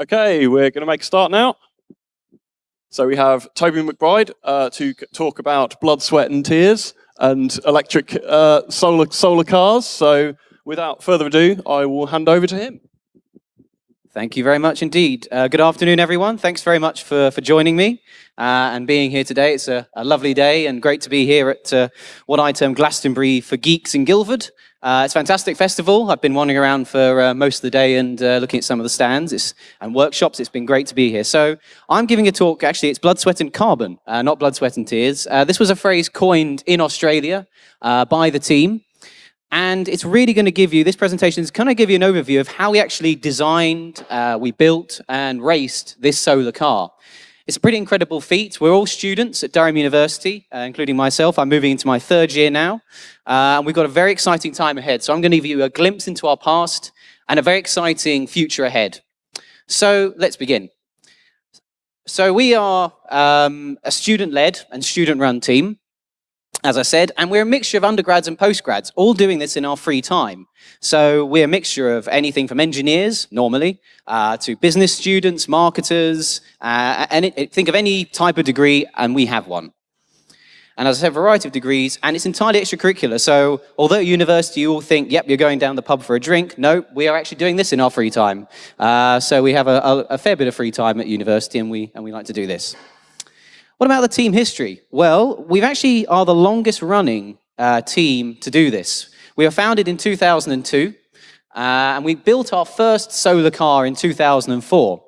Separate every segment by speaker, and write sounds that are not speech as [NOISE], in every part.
Speaker 1: Okay, we're going to make a start now. So we have Toby McBride uh, to talk about blood, sweat and tears and electric uh, solar, solar cars. So without further ado, I will hand over to him.
Speaker 2: Thank you very much indeed. Uh, good afternoon, everyone. Thanks very much for, for joining me uh, and being here today. It's a, a, lovely day and great to be here at uh, what I term Glastonbury for Geeks in Guildford. Uh, it's a fantastic festival. I've been wandering around for uh, most of the day and uh, looking at some of the stands it's, and workshops. It's been great to be here. So I'm giving a talk, actually, it's Blood, Sweat and Carbon, not Blood, Sweat and Tears. this was a phrase coined in Australia by the team. And it's really going to give you, this presentation is going to give you an overview of how we actually designed, uh, we built and raced this solar car. It's a pretty incredible feat. We're all students at Durham University, uh, including myself. I'm moving into my third year now. Uh, and we've got a very exciting time ahead. So I'm going to give you a glimpse into our past and a very exciting future ahead. So let's begin. So we are um, a student-led and student-run team as I said, and we're a mixture of undergrads and postgrads, all doing this in our free time. So we're a mixture of anything from engineers, normally, uh, to business students, marketers, uh, and think of any type of degree, and we have one. And as I said, a variety of degrees, and it's entirely extracurricular. So although at university you all think, yep, you're going down the pub for a drink, no, we are actually doing this in our free time. Uh, so we have a, a, a fair bit of free time at university, and we, and we like to do this. What about the team history? Well, we actually are the longest running uh, team to do this. We were founded in 2002, uh, and we built our first solar car in 2004.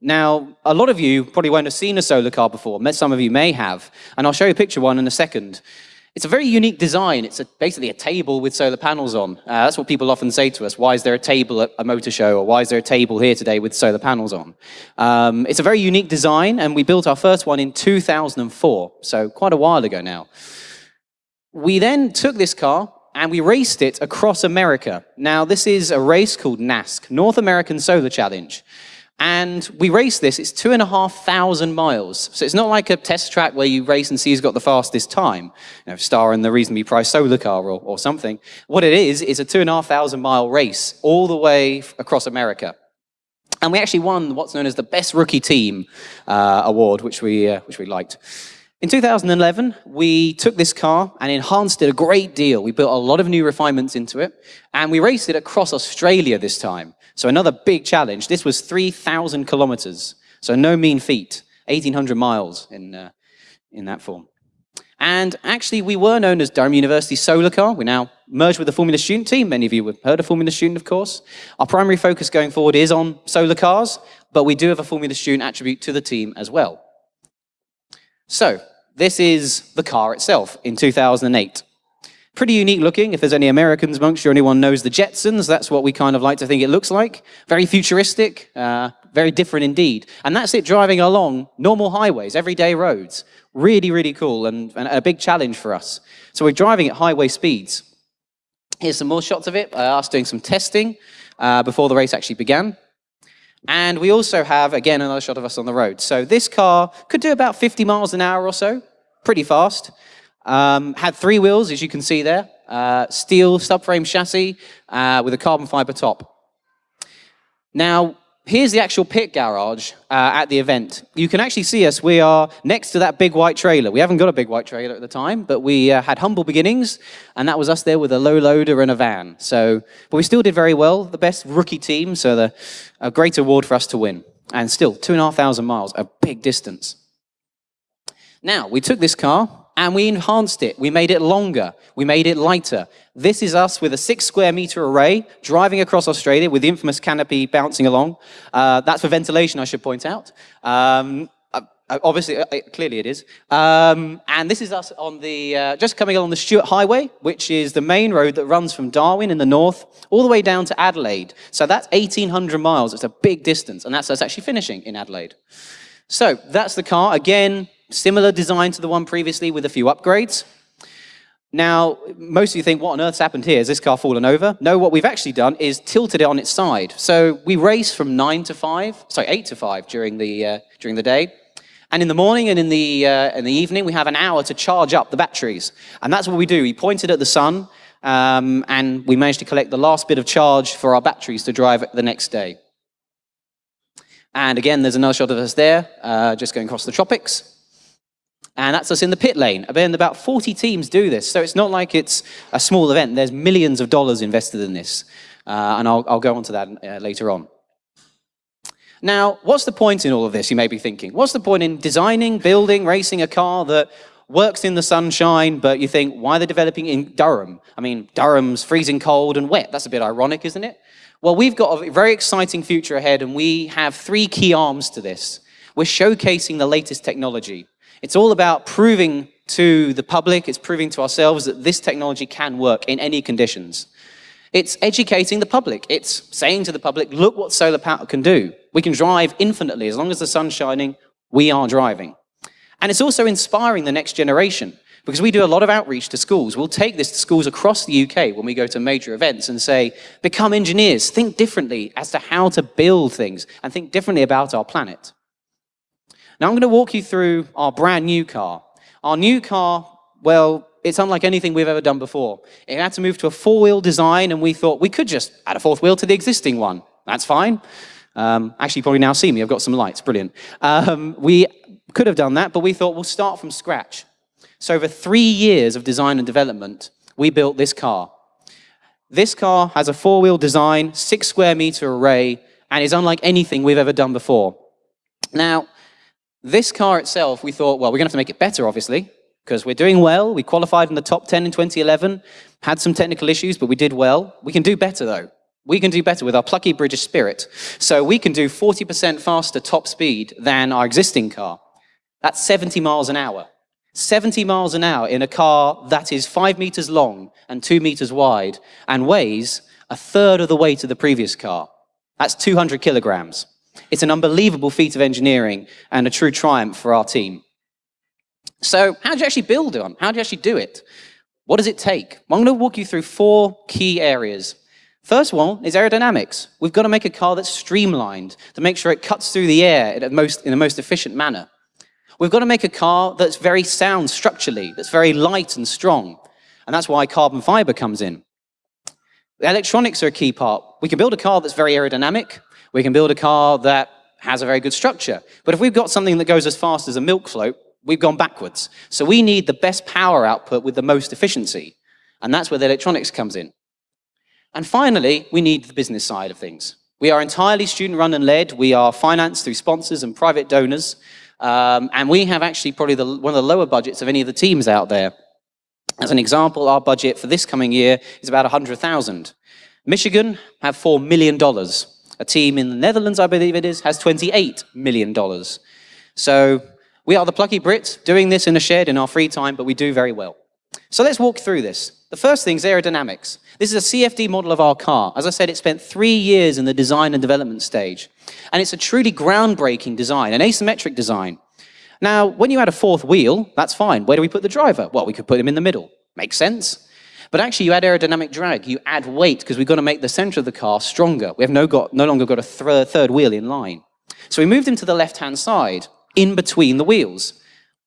Speaker 2: Now, a lot of you probably won't have seen a solar car before. Some of you may have, and I'll show you a picture one in a second. It's a very unique design. It's a, basically a table with solar panels on. Uh, that's what people often say to us. Why is there a table at a motor show? Or why is there a table here today with solar panels on? Um, it's a very unique design, and we built our first one in 2004, so quite a while ago now. We then took this car and we raced it across America. Now, this is a race called NASC, North American Solar Challenge. And we race this, it's two and a half thousand miles. So it's not like a test track where you race and see who's got the fastest time, you know, star in the reasonably priced solar car or, or something. What it is, is a two and a half thousand mile race all the way across America. And we actually won what's known as the Best Rookie Team uh, award, which we, uh, which we liked. In 2011, we took this car and enhanced it a great deal. We built a lot of new refinements into it, and we raced it across Australia this time. So another big challenge. This was 3,000 kilometers, so no mean feat, 1,800 miles in, uh, in that form. And actually, we were known as Durham University Solar Car. We now merged with the Formula Student team. Many of you have heard of Formula Student, of course. Our primary focus going forward is on solar cars, but we do have a Formula Student attribute to the team as well. So, this is the car itself in 2008. Pretty unique looking. If there's any Americans amongst you, anyone knows the Jetsons, that's what we kind of like to think it looks like. Very futuristic, uh, very different indeed. And that's it driving along normal highways, everyday roads. Really, really cool and, and a big challenge for us. So we're driving at highway speeds. Here's some more shots of it, uh, us doing some testing uh, before the race actually began. And we also have, again, another shot of us on the road. So this car could do about 50 miles an hour or so, pretty fast. Um, had three wheels, as you can see there, uh, steel subframe chassis uh, with a carbon fiber top. Now, here's the actual pit garage uh, at the event. You can actually see us. We are next to that big white trailer. We haven't got a big white trailer at the time, but we uh, had humble beginnings, and that was us there with a low loader and a van. So, but we still did very well. The best rookie team, so the, a great award for us to win. And still, two and a half thousand miles, a big distance. Now, we took this car, and we enhanced it. We made it longer. We made it lighter. This is us with a six square meter array driving across Australia with the infamous canopy bouncing along. Uh, that's for ventilation, I should point out. Um, uh, uh obviously, uh, clearly it is. Um, and this is us on the, uh, just coming along the Stuart Highway, which is the main road that runs from Darwin in the north all the way down to Adelaide. So that's 1,800 miles. It's a big distance, and that's us actually finishing in Adelaide. So that's the car. Again, Similar design to the one previously with a few upgrades. Now, most of you think, what on earth's happened here? Has this car fallen over? No, what we've actually done is tilted it on its side. So we race from 9 to 5, sorry, 8 to 5 during the, uh, during the day. And in the morning and in the, uh, in the evening, we have an hour to charge up the batteries. And that's what we do. We pointed at the sun, um, and we managed to collect the last bit of charge for our batteries to drive the next day. And again, there's another shot of us there, uh, just going across the tropics. And that's us in the pit lane. And about 40 teams do this, so it's not like it's a small event. There's millions of dollars invested in this. Uh, and I'll, I'll, go on to that uh, later on. Now, what's the point in all of this, you may be thinking? What's the point in designing, building, racing a car that works in the sunshine, but you think, why are they developing in Durham? I mean, Durham's freezing cold and wet. That's a bit ironic, isn't it? Well, we've got a very exciting future ahead, and we have three key arms to this. We're showcasing the latest technology. It's all about proving to the public, it's proving to ourselves that this technology can work in any conditions. It's educating the public. It's saying to the public, look what solar power can do. We can drive infinitely. As long as the sun's shining, we are driving. And it's also inspiring the next generation because we do a lot of outreach to schools. We'll take this to schools across the UK when we go to major events and say, become engineers, think differently as to how to build things and think differently about our planet. Now I'm going to walk you through our brand new car. Our new car, well, it's unlike anything we've ever done before. It had to move to a four-wheel design and we thought we could just add a fourth wheel to the existing one. That's fine. Um, actually, you probably now see me. I've got some lights. Brilliant. Um, we could have done that, but we thought we'll start from scratch. So over three years of design and development, we built this car. This car has a four-wheel design, six square meter array, and is unlike anything we've ever done before. Now, this car itself, we thought, well, we're going to have to make it better, obviously, because we're doing well. We qualified in the top 10 in 2011, had some technical issues, but we did well. We can do better, though. We can do better with our plucky British spirit. So we can do 40% faster top speed than our existing car. That's 70 miles an hour. 70 miles an hour in a car that is five meters long and two meters wide and weighs a third of the weight of the previous car. That's 200 kilograms. It's an unbelievable feat of engineering and a true triumph for our team. So how do you actually build it? On? How do you actually do it? What does it take? Well, I'm going to walk you through four key areas. First one is aerodynamics. We've got to make a car that's streamlined to make sure it cuts through the air in, most, in the most efficient manner. We've got to make a car that's very sound structurally, that's very light and strong. And that's why carbon fiber comes in. The electronics are a key part. We can build a car that's very aerodynamic. We can build a car that has a very good structure. But if we've got something that goes as fast as a milk float, we've gone backwards. So we need the best power output with the most efficiency. And that's where the electronics comes in. And finally, we need the business side of things. We are entirely student-run and led. We are financed through sponsors and private donors. Um, and we have actually probably the, one of the lower budgets of any of the teams out there. As an example, our budget for this coming year is about 100,000. Michigan have $4 million. A team in the Netherlands, I believe it is, has $28 million. So we are the plucky Brits doing this in a shed in our free time, but we do very well. So let's walk through this. The first thing is aerodynamics. This is a CFD model of our car. As I said, it spent three years in the design and development stage. And it's a truly groundbreaking design, an asymmetric design. Now, when you add a fourth wheel, that's fine. Where do we put the driver? Well, we could put him in the middle. Makes sense. But actually, you add aerodynamic drag, you add weight, because we've got to make the center of the car stronger. We have no, got, no longer got a th third wheel in line. So we moved him to the left-hand side, in between the wheels.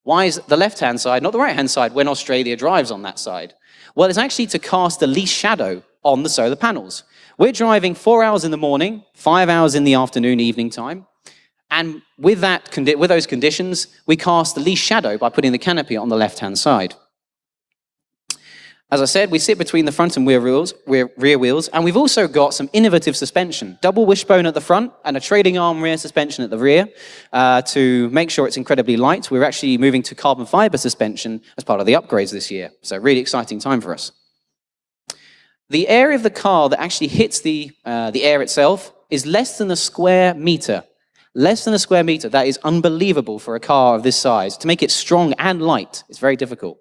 Speaker 2: Why is the left-hand side, not the right-hand side, when Australia drives on that side? Well, it's actually to cast the least shadow on the solar panels. We're driving four hours in the morning, five hours in the afternoon, evening time. And with, that, with those conditions, we cast the least shadow by putting the canopy on the left-hand side. As I said, we sit between the front and rear wheels, rear, rear wheels, and we've also got some innovative suspension. Double wishbone at the front and a trailing arm rear suspension at the rear uh, to make sure it's incredibly light. We're actually moving to carbon fiber suspension as part of the upgrades this year. So really exciting time for us. The area of the car that actually hits the, uh, the air itself is less than a square meter. Less than a square meter. That is unbelievable for a car of this size. To make it strong and light, it's very difficult.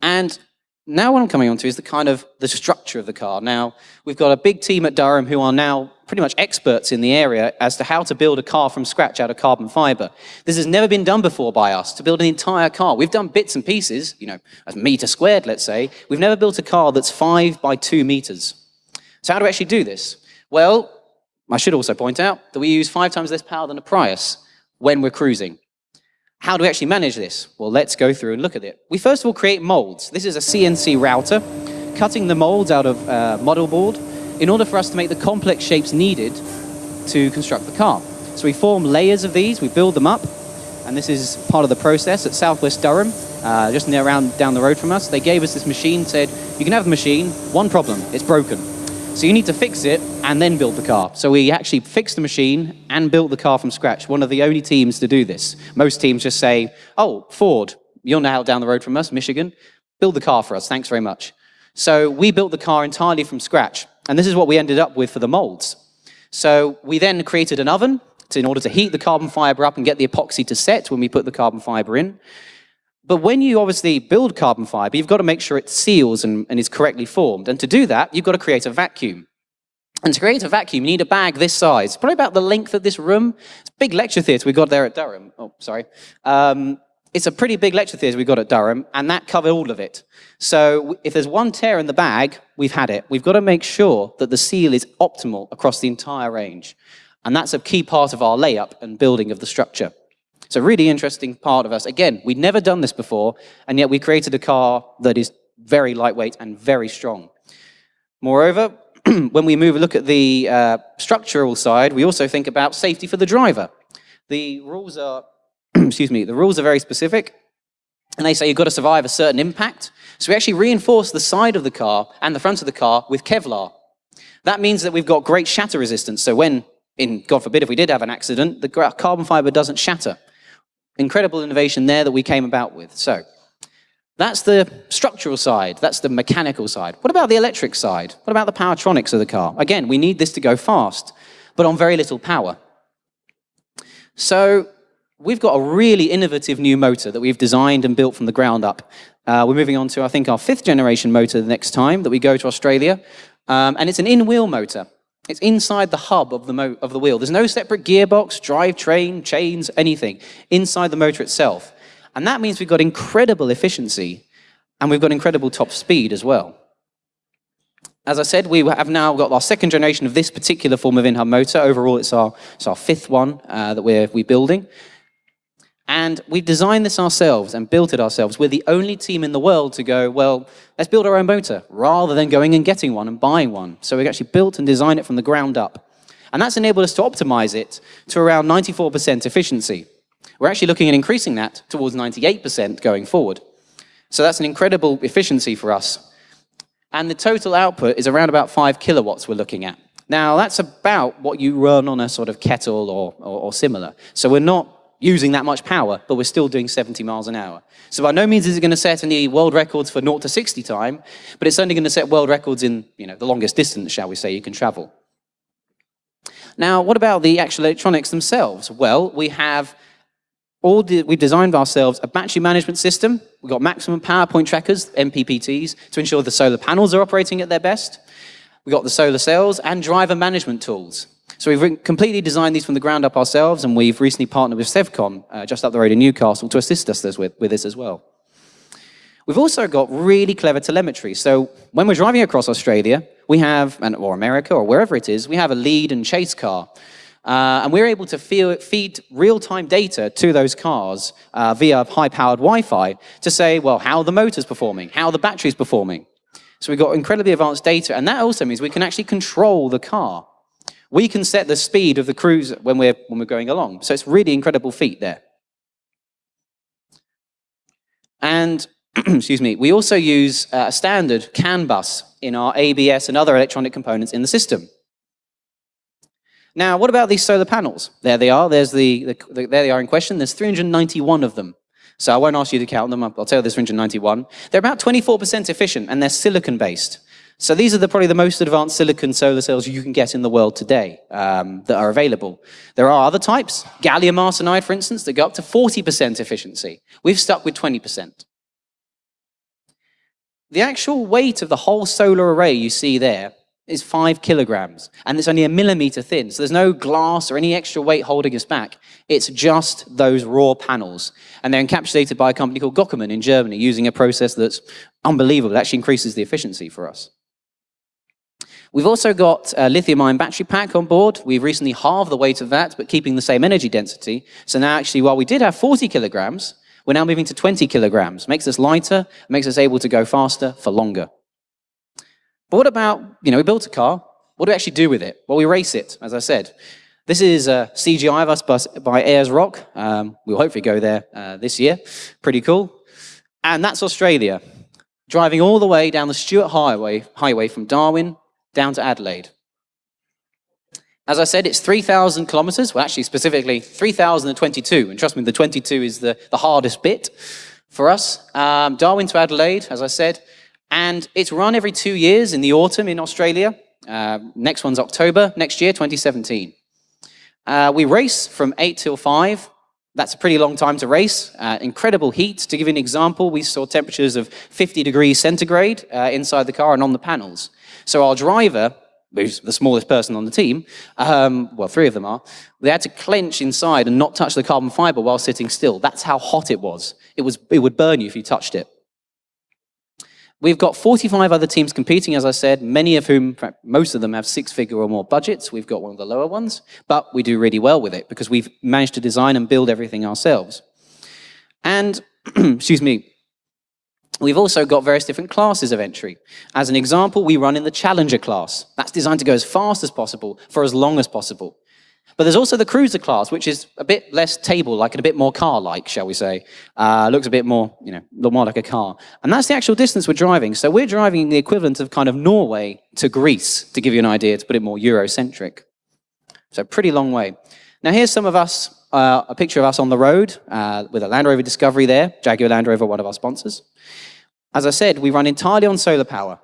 Speaker 2: And now what I'm coming on to is the kind of the structure of the car. Now, we've got a big team at Durham who are now pretty much experts in the area as to how to build a car from scratch out of carbon fiber. This has never been done before by us, to build an entire car. We've done bits and pieces, you know, a meter squared, let's say. We've never built a car that's five by two meters. So how do we actually do this? Well, I should also point out that we use five times less power than a Prius when we're cruising. How do we actually manage this? Well, let's go through and look at it. We first of all create molds. This is a CNC router, cutting the molds out of uh, model board in order for us to make the complex shapes needed to construct the car. So we form layers of these, we build them up, and this is part of the process at Southwest Durham, uh, just near around down the road from us. They gave us this machine, said, you can have the machine, one problem, it's broken. So you need to fix it and then build the car. So we actually fixed the machine and built the car from scratch. One of the only teams to do this. Most teams just say, oh, Ford, you're now down the road from us, Michigan, build the car for us, thanks very much. So we built the car entirely from scratch. And this is what we ended up with for the molds. So we then created an oven to, in order to heat the carbon fiber up and get the epoxy to set when we put the carbon fiber in. But when you obviously build carbon fiber, you've got to make sure it seals and, and is correctly formed. And to do that, you've got to create a vacuum. And to create a vacuum, you need a bag this size, probably about the length of this room. It's a big lecture theatre we got there at Durham. Oh, sorry. Um, it's a pretty big lecture theatre we got at Durham, and that covered all of it. So if there's one tear in the bag, we've had it. We've got to make sure that the seal is optimal across the entire range. And that's a key part of our layup and building of the structure. It's a really interesting part of us. Again, we'd never done this before, and yet we created a car that is very lightweight and very strong. Moreover, [CLEARS THROAT] when we move look at the uh, structural side, we also think about safety for the driver. The rules are [CLEARS THROAT] excuse me, the rules are very specific. And they say you've got to survive a certain impact. So we actually reinforce the side of the car and the front of the car with Kevlar. That means that we've got great shatter resistance. So when, in God forbid, if we did have an accident, the carbon fiber doesn't shatter. Incredible innovation there that we came about with. So that's the structural side. That's the mechanical side. What about the electric side? What about the powertronics of the car? Again, we need this to go fast, but on very little power. So We've got a really innovative new motor that we've designed and built from the ground up. Uh, we're moving on to, I think, our fifth generation motor the next time that we go to Australia. Um, and it's an in-wheel motor. It's inside the hub of the, of the wheel. There's no separate gearbox, drivetrain, chains, anything inside the motor itself. And that means we've got incredible efficiency and we've got incredible top speed as well. As I said, we have now got our second generation of this particular form of in-hub motor. Overall, it's our, it's our fifth one uh, that we're, we're building. And we designed this ourselves and built it ourselves. We're the only team in the world to go, well, let's build our own motor, rather than going and getting one and buying one. So we actually built and designed it from the ground up. And that's enabled us to optimize it to around 94% efficiency. We're actually looking at increasing that towards 98% going forward. So that's an incredible efficiency for us. And the total output is around about 5 kilowatts we're looking at. Now, that's about what you run on a sort of kettle or, or, or similar. So we're not using that much power, but we're still doing 70 miles an hour. So by no means is it going to set any world records for 0 to 60 time, but it's only going to set world records in you know, the longest distance, shall we say, you can travel. Now, what about the actual electronics themselves? Well, we have all we've designed ourselves a battery management system. We've got maximum power point trackers, MPPTs, to ensure the solar panels are operating at their best. We've got the solar cells and driver management tools. So we've completely designed these from the ground up ourselves, and we've recently partnered with Sevcon, uh, just up the road in Newcastle, to assist us with, with this as well. We've also got really clever telemetry. So when we're driving across Australia, we have, or America, or wherever it is, we have a lead and chase car. Uh, and we're able to feel, feed real-time data to those cars uh, via high-powered Wi-Fi to say, well, how the motor's performing, how the battery's performing. So we've got incredibly advanced data, and that also means we can actually control the car. We can set the speed of the cruise when we're, when we're going along. So it's really incredible feat there. And, [CLEARS THROAT] excuse me, we also use uh, a standard CAN bus in our ABS and other electronic components in the system. Now, what about these solar panels? There they are. There's the, the, the, there they are in question. There's 391 of them. So I won't ask you to count them. I'll tell you there's 391. They're about 24% efficient, and they're silicon-based. So these are the, probably the most advanced silicon solar cells you can get in the world today um, that are available. There are other types, gallium arsenide, for instance, that go up to 40% efficiency. We've stuck with 20%. The actual weight of the whole solar array you see there is five kilograms, and it's only a millimeter thin, so there's no glass or any extra weight holding us back. It's just those raw panels, and they're encapsulated by a company called Gochermann in Germany using a process that's unbelievable. It actually increases the efficiency for us. We've also got a lithium-ion battery pack on board. We've recently halved the weight of that, but keeping the same energy density. So now actually, while we did have 40 kilograms, we're now moving to 20 kilograms. Makes us lighter, makes us able to go faster for longer. But what about, you know, we built a car. What do we actually do with it? Well, we race it, as I said. This is a CGI of us by Ayers Rock. Um, we'll hopefully go there uh, this year. Pretty cool. And that's Australia, driving all the way down the Stuart Highway, highway from Darwin down to Adelaide. As I said, it's 3,000 kilometers. Well, actually, specifically 3,022. And trust me, the 22 is the, the hardest bit for us. Um, Darwin to Adelaide, as I said. And it's run every two years in the autumn in Australia. Uh, next one's October next year, 2017. Uh, we race from 8 till 5. That's a pretty long time to race. Uh, incredible heat. To give you an example, we saw temperatures of 50 degrees centigrade uh, inside the car and on the panels. So our driver, who's the smallest person on the team, um, well, three of them are, they had to clench inside and not touch the carbon fiber while sitting still. That's how hot it was. It, was, it would burn you if you touched it. We've got 45 other teams competing, as I said, many of whom, most of them have six-figure or more budgets. We've got one of the lower ones, but we do really well with it because we've managed to design and build everything ourselves. And, [CLEARS THROAT] excuse me, We've also got various different classes of entry. As an example, we run in the Challenger class. That's designed to go as fast as possible for as long as possible. But there's also the cruiser class, which is a bit less table-like and a bit more car-like, shall we say. Uh, looks a bit more, you know, more like a car. And that's the actual distance we're driving. So we're driving the equivalent of kind of Norway to Greece, to give you an idea, to put it more Eurocentric. So pretty long way. Now here's some of us, uh, a picture of us on the road uh, with a Land Rover Discovery there, Jaguar Land Rover, one of our sponsors. As I said, we run entirely on solar power.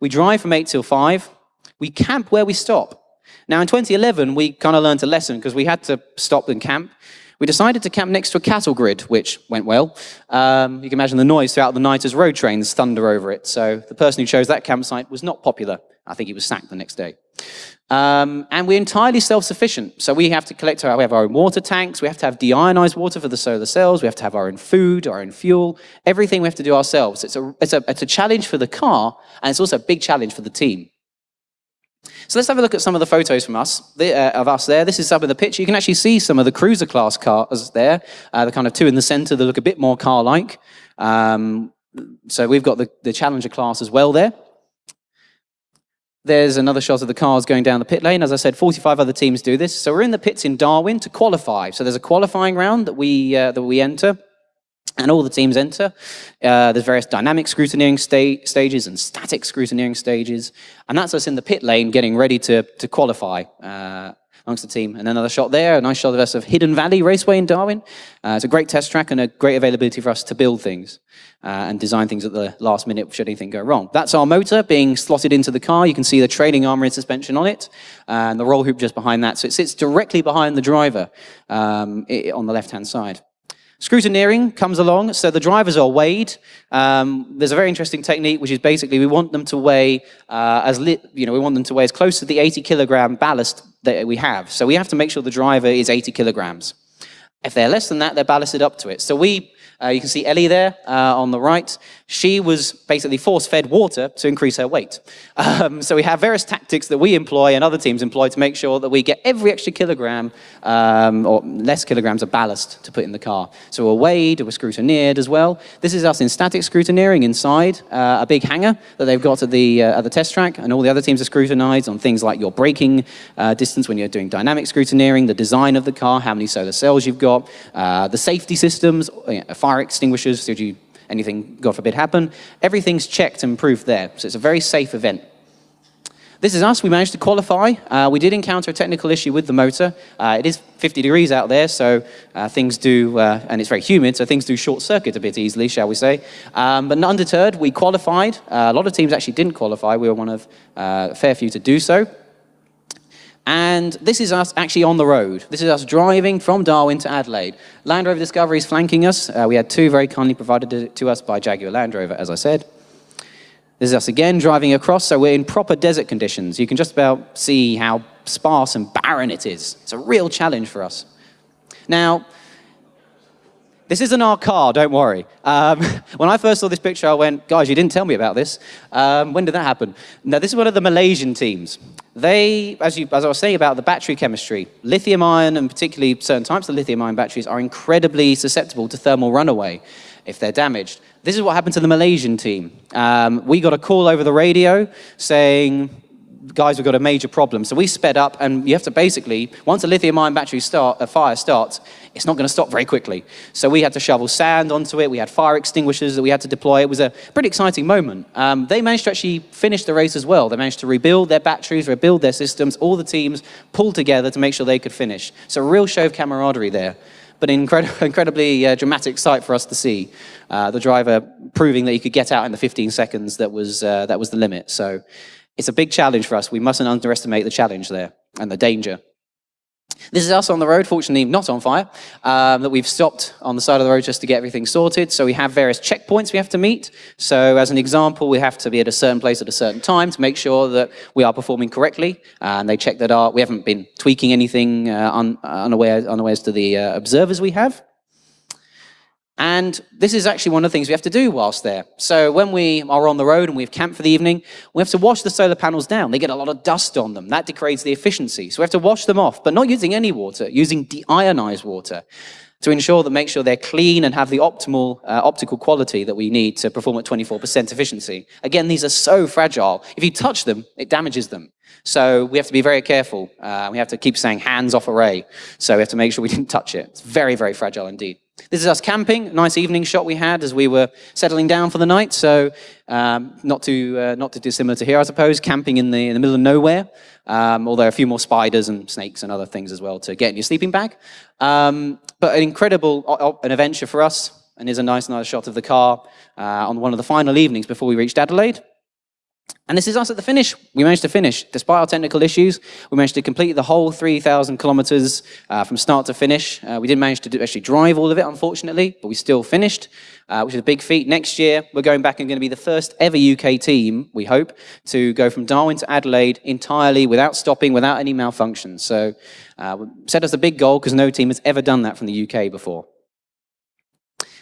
Speaker 2: We drive from 8 till 5. We camp where we stop. Now, in 2011, we kind of learned a lesson because we had to stop and camp. We decided to camp next to a cattle grid, which went well. Um, you can imagine the noise throughout the night as road trains thunder over it. So the person who chose that campsite was not popular. I think he was sacked the next day. Um, and we're entirely self-sufficient. So we have to collect our, we have our own water tanks, we have to have deionized water for the solar cells, we have to have our own food, our own fuel, everything we have to do ourselves. It's a, it's a, it's a challenge for the car, and it's also a big challenge for the team. So let's have a look at some of the photos from us, the, uh, of us there. This is some of the picture. You can actually see some of the cruiser class cars there, uh, the kind of two in the center that look a bit more car-like. Um, so we've got the, the Challenger class as well there. There's another shot of the cars going down the pit lane. As I said, 45 other teams do this. So we're in the pits in Darwin to qualify. So there's a qualifying round that we, uh, that we enter and all the teams enter. Uh, there's various dynamic scrutineering sta stages and static scrutineering stages, and that's us in the pit lane getting ready to, to qualify uh, amongst the team. And another shot there, a nice shot of us of Hidden Valley Raceway in Darwin. Uh, it's a great test track and a great availability for us to build things uh, and design things at the last minute should anything go wrong. That's our motor being slotted into the car. You can see the trailing armor and suspension on it, and the roll hoop just behind that. So it sits directly behind the driver um, on the left-hand side. Scrutineering comes along, so the drivers are weighed. Um, there's a very interesting technique, which is basically we want them to weigh uh, as you know we want them to weigh as close to the 80 kilogram ballast that we have. So we have to make sure the driver is 80 kilograms. If they're less than that, they're ballasted up to it. So we uh, you can see Ellie there uh, on the right. She was basically force-fed water to increase her weight. Um, so we have various tactics that we employ and other teams employ to make sure that we get every extra kilogram um, or less kilograms of ballast to put in the car. So we're weighed, we're scrutineered as well. This is us in static scrutineering inside uh, a big hangar that they've got at the, uh, at the test track, and all the other teams are scrutinized on things like your braking uh, distance when you're doing dynamic scrutineering, the design of the car, how many solar cells you've got, uh, the safety systems, know, fire extinguishers, should you anything, God forbid, happen. Everything's checked and proved there, so it's a very safe event. This is us. We managed to qualify. Uh, we did encounter a technical issue with the motor. Uh, it is 50 degrees out there, so uh, things do, uh, and it's very humid, so things do short circuit a bit easily, shall we say. Um, but undeterred, we qualified. Uh, a lot of teams actually didn't qualify. We were one of uh, a fair few to do so. And this is us actually on the road. This is us driving from Darwin to Adelaide. Land Rover Discovery is flanking us. Uh, we had two very kindly provided to us by Jaguar Land Rover, as I said. This is us again driving across, so we're in proper desert conditions. You can just about see how sparse and barren it is. It's a real challenge for us. Now, this isn't our car, don't worry. Um, [LAUGHS] when I first saw this picture, I went, guys, you didn't tell me about this. Um, when did that happen? Now, this is one of the Malaysian teams. They, as, you, as I was saying about the battery chemistry, lithium ion and particularly certain types of lithium ion batteries are incredibly susceptible to thermal runaway if they're damaged. This is what happened to the Malaysian team. Um, we got a call over the radio saying guys, we've got a major problem. So we sped up, and you have to basically, once a lithium-ion battery start, a fire starts, it's not going to stop very quickly. So we had to shovel sand onto it. We had fire extinguishers that we had to deploy. It was a pretty exciting moment. Um, they managed to actually finish the race as well. They managed to rebuild their batteries, rebuild their systems. All the teams pulled together to make sure they could finish. So a real show of camaraderie there but an incred [LAUGHS] incredibly uh, dramatic sight for us to see. Uh, the driver proving that he could get out in the 15 seconds that was, uh, that was the limit. So it's a big challenge for us. We mustn't underestimate the challenge there and the danger. This is us on the road, fortunately not on fire, um, that we've stopped on the side of the road just to get everything sorted. So we have various checkpoints we have to meet. So as an example, we have to be at a certain place at a certain time to make sure that we are performing correctly. and they check that our, we haven't been tweaking anything uh, un, unaware, unawares to the uh, observers we have. And this is actually one of the things we have to do whilst there. So when we are on the road and we've camped for the evening, we have to wash the solar panels down. They get a lot of dust on them. That degrades the efficiency. So we have to wash them off, but not using any water, using deionized water to ensure that make sure they're clean and have the optimal uh, optical quality that we need to perform at 24% efficiency. Again, these are so fragile. If you touch them, it damages them. So we have to be very careful. Uh, we have to keep saying hands off array. So we have to make sure we didn't touch it. It's very, very fragile indeed. This is us camping, nice evening shot we had as we were settling down for the night. So um, not too uh, not too dissimilar to here, I suppose. Camping in the in the middle of nowhere, um, although a few more spiders and snakes and other things as well to get in your sleeping bag. Um, but an incredible an adventure for us, and here's a nice nice shot of the car uh, on one of the final evenings before we reached Adelaide. And this is us at the finish. We managed to finish. Despite our technical issues, we managed to complete the whole 3,000 kilometers uh, from start to finish. Uh, we didn't manage to do, actually drive all of it, unfortunately, but we still finished, uh, which is a big feat. Next year, we're going back and going to be the first ever UK team, we hope, to go from Darwin to Adelaide entirely without stopping, without any malfunctions. So uh, set us a big goal because no team has ever done that from the UK before.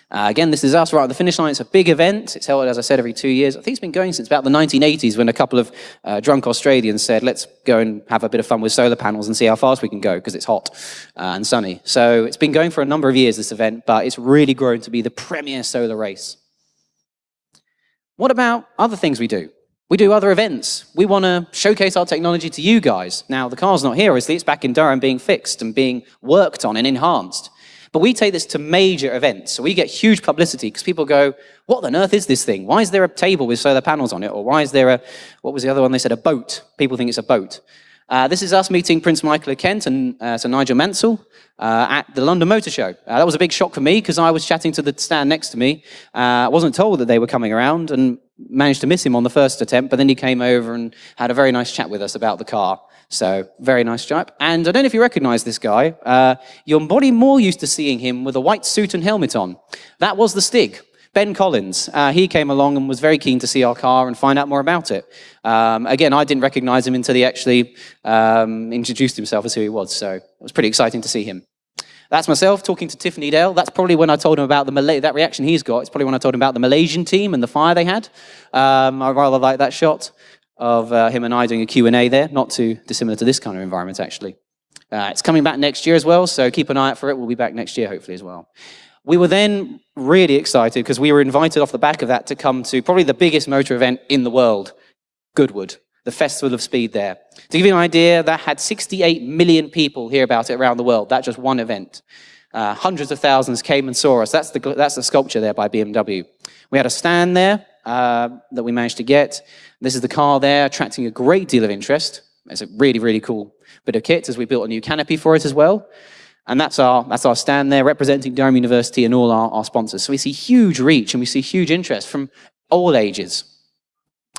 Speaker 2: Uh, again, this is us right at the finish line. It's a big event. It's held, as I said, every two years. I think it's been going since about the 1980s when a couple of uh, drunk Australians said, let's go and have a bit of fun with solar panels and see how fast we can go because it's hot uh, and sunny. So it's been going for a number of years, this event, but it's really grown to be the premier solar race. What about other things we do? We do other events. We want to showcase our technology to you guys. Now, the car's not here, obviously. It's back in Durham being fixed and being worked on and enhanced. But we take this to major events. So we get huge publicity because people go, what on earth is this thing? Why is there a table with solar panels on it? Or why is there a, what was the other one? They said a boat. People think it's a boat. Uh, this is us meeting Prince Michael of Kent and uh, Sir Nigel Mansell uh, at the London Motor Show. Uh, that was a big shock for me because I was chatting to the stand next to me. Uh, I wasn't told that they were coming around and managed to miss him on the first attempt, but then he came over and had a very nice chat with us about the car. So very nice stripe. And I don't know if you recognize this guy. Uh, you're probably more used to seeing him with a white suit and helmet on. That was the Stig. Ben Collins, uh, he came along and was very keen to see our car and find out more about it. Um, again, I didn't recognize him until he actually um, introduced himself as who he was, so it was pretty exciting to see him. That's myself talking to Tiff Needell. That's probably when I told him about the Malay that reaction he's got. It's probably when I told him about the Malaysian team and the fire they had. Um, I rather like that shot of uh, him and I doing a Q&A there, not too dissimilar to this kind of environment, actually. Uh, it's coming back next year as well, so keep an eye out for it. We'll be back next year, hopefully, as well. We were then really excited because we were invited off the back of that to come to probably the biggest motor event in the world, Goodwood, the Festival of Speed there. To give you an idea, that had 68 million people hear about it around the world. That just one event. Uh, hundreds of thousands came and saw us. That's the, that's the sculpture there by BMW. We had a stand there uh, that we managed to get. This is the car there, attracting a great deal of interest. It's a really, really cool bit of kit as we built a new canopy for it as well. And that's our, that's our stand there, representing Durham University and all our, our sponsors. So we see huge reach and we see huge interest from all ages.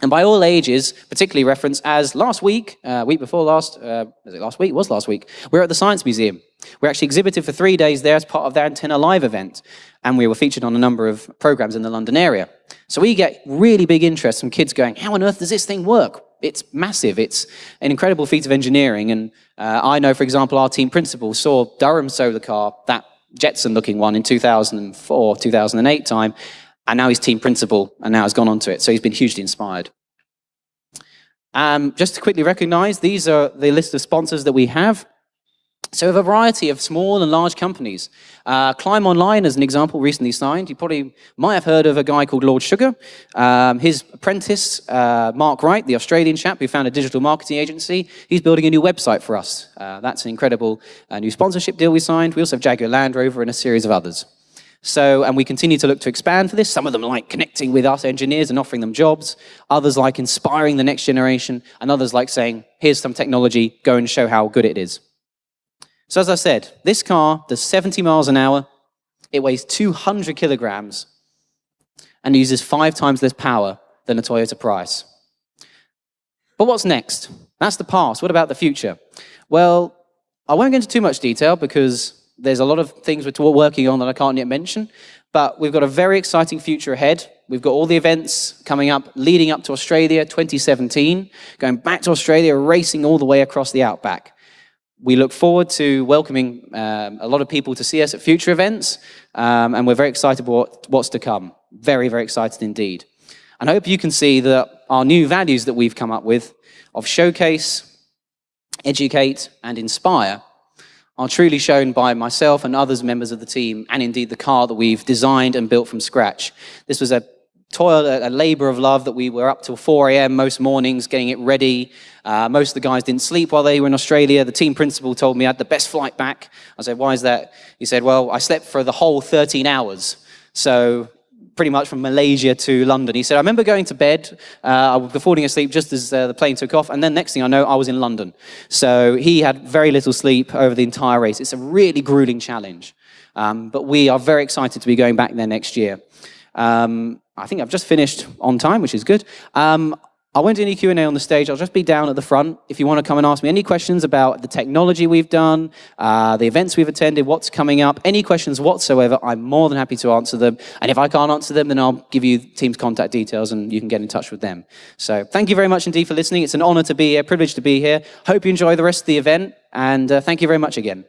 Speaker 2: And by all ages, particularly referenced as last week, uh, week before last, uh, was it last week? It was last week. We are at the Science Museum. We actually exhibited for three days there as part of their Antenna Live event. And we were featured on a number of programs in the London area. So we get really big interest from kids going, how on earth does this thing work? It's massive. It's an incredible feat of engineering. And uh, I know, for example, our team principal saw Durham Solar Car, that Jetson looking one in 2004, 2008 time, and now he's team principal and now has gone on to it. So he's been hugely inspired. Um, just to quickly recognize, these are the list of sponsors that we have. So a variety of small and large companies. Uh, Climb Online, as an example, recently signed. You probably might have heard of a guy called Lord Sugar. Um, his apprentice, uh, Mark Wright, the Australian chap who founded a digital marketing agency, he's building a new website for us. Uh, that's an incredible uh, new sponsorship deal we signed. We also have Jaguar Land Rover and a series of others. So, and we continue to look to expand for this. Some of them like connecting with us engineers and offering them jobs. Others like inspiring the next generation. And others like saying, here's some technology, go and show how good it is. So as I said, this car does 70 miles an hour, it weighs 200 kilograms, and uses five times less power than a Toyota Prius. But what's next? That's the past. What about the future? Well, I won't go into too much detail because there's a lot of things we're working on that I can't yet mention, but we've got a very exciting future ahead. We've got all the events coming up, leading up to Australia 2017, going back to Australia, racing all the way across the outback. We look forward to welcoming um, a lot of people to see us at future events, um, and we're very excited about what's to come. Very, very excited indeed. And I hope you can see that our new values that we've come up with of showcase, educate, and inspire are truly shown by myself and others members of the team, and indeed the car that we've designed and built from scratch. This was a toil, a, labor of love that we were up till 4 a.m. most mornings getting it ready. Uh, most of the guys didn't sleep while they were in Australia. The team principal told me I had the best flight back. I said, why is that? He said, well, I slept for the whole 13 hours. So pretty much from Malaysia to London. He said, I remember going to bed, uh, I was falling asleep just as uh, the plane took off, and then next thing I know, I was in London. So he had very little sleep over the entire race. It's a really grueling challenge. Um, but we are very excited to be going back there next year. Um, I think I've just finished on time, which is good. Um, I won't do any Q&A on the stage. I'll just be down at the front. If you want to come and ask me any questions about the technology we've done, uh, the events we've attended, what's coming up, any questions whatsoever, I'm more than happy to answer them. And if I can't answer them, then I'll give you team's contact details and you can get in touch with them. So thank you very much indeed for listening. It's an honor to be here, privilege to be here. Hope you enjoy the rest of the event. And uh, thank you very much again.